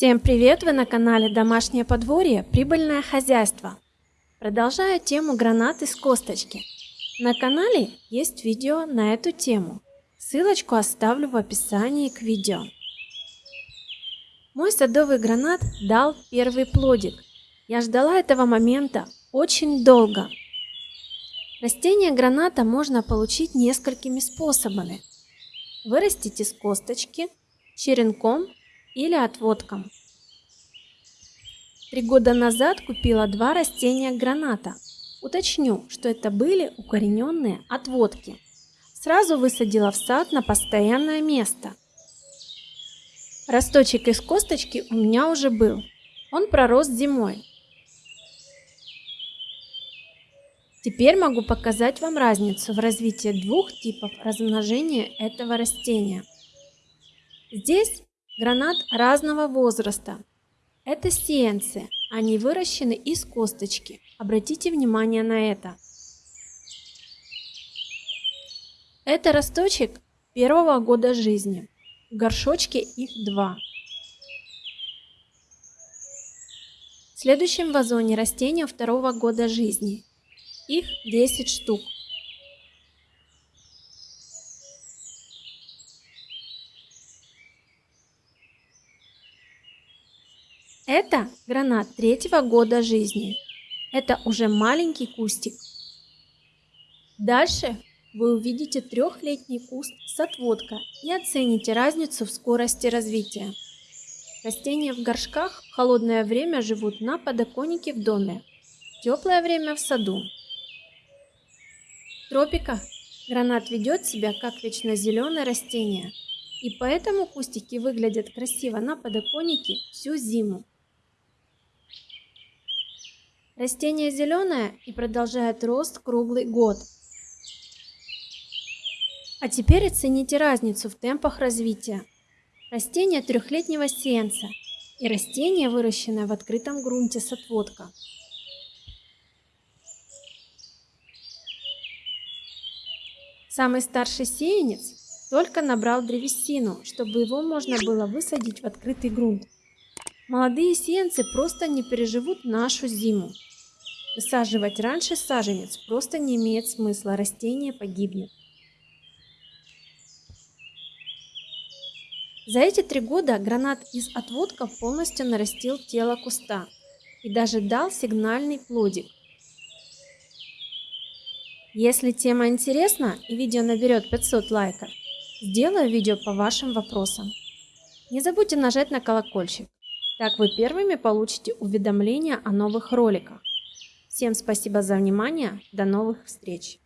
Всем привет! Вы на канале Домашнее подворье Прибыльное хозяйство. Продолжаю тему гранаты с косточки. На канале есть видео на эту тему. Ссылочку оставлю в описании к видео. Мой садовый гранат дал первый плодик. Я ждала этого момента очень долго. Растение граната можно получить несколькими способами. Вырастить из косточки, черенком или отводком. Три года назад купила два растения граната. Уточню, что это были укорененные отводки. Сразу высадила в сад на постоянное место. Росточек из косточки у меня уже был. Он пророс зимой. Теперь могу показать вам разницу в развитии двух типов размножения этого растения. Здесь Гранат разного возраста. Это сеянцы, они выращены из косточки. Обратите внимание на это. Это росточек первого года жизни. В горшочке их два. В следующем вазоне растения второго года жизни. Их 10 штук. Это гранат третьего года жизни. Это уже маленький кустик. Дальше вы увидите трехлетний куст с отводка и оцените разницу в скорости развития. Растения в горшках в холодное время живут на подоконнике в доме, в теплое время в саду. В тропиках гранат ведет себя как вечно зеленое растение, и поэтому кустики выглядят красиво на подоконнике всю зиму. Растение зеленое и продолжает рост круглый год. А теперь оцените разницу в темпах развития. Растение трехлетнего сеянца и растение, выращенное в открытом грунте с отводка. Самый старший сеянец только набрал древесину, чтобы его можно было высадить в открытый грунт. Молодые сеянцы просто не переживут нашу зиму. Высаживать раньше саженец просто не имеет смысла, растение погибнет. За эти три года гранат из отводков полностью нарастил тело куста и даже дал сигнальный плодик. Если тема интересна и видео наберет 500 лайков, сделаю видео по вашим вопросам. Не забудьте нажать на колокольчик, так вы первыми получите уведомления о новых роликах. Всем спасибо за внимание. До новых встреч.